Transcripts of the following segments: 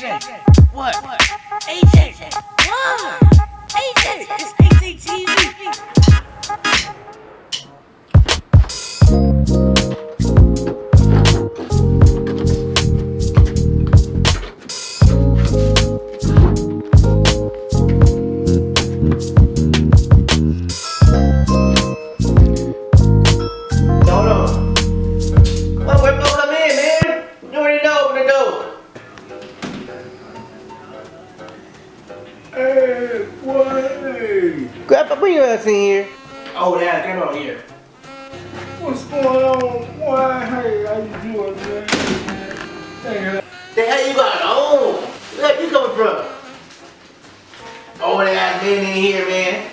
AJ. What? What? Grandpa, bring your ass in here. Oh, yeah, come on here. What's going on? Why? Hey, how you doing, man? Hey, uh, The hell you got on? Where you coming from? Oh, they got men in here, man.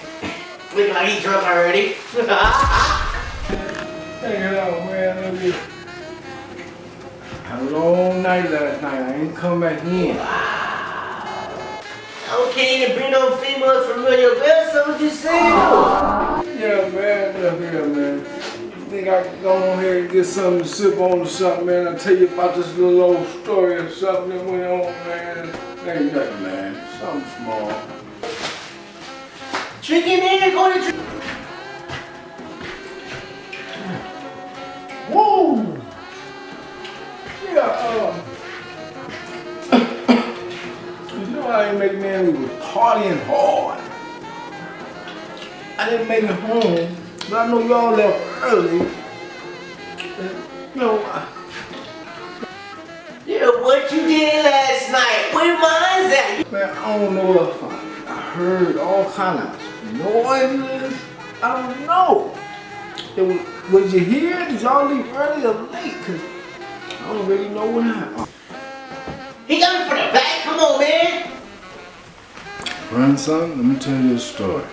Looking like he drunk already. hang it out, man. Let me. Had a long night last night. I ain't come back in. I can't even bring no females from your girl, so what you saying? Yeah, man. Look here, man. Think I can go on here and get something to sip on or something, man? I'll tell you about this little old story or something that went on, man. Ain't nothing, man. Something small. Drinking in, go to I ain't make man, we were partying hard. I didn't make it home, but I know y'all left early. And, you know, I, Yeah, what you did last night? Where mine's at? man, I don't know if I, I heard all kind of noises. I don't know. It was, was you here? Did y'all leave early or late? Cause I don't really know what happened. He got me from the back. Come on, man. Grandson, let me tell you a story.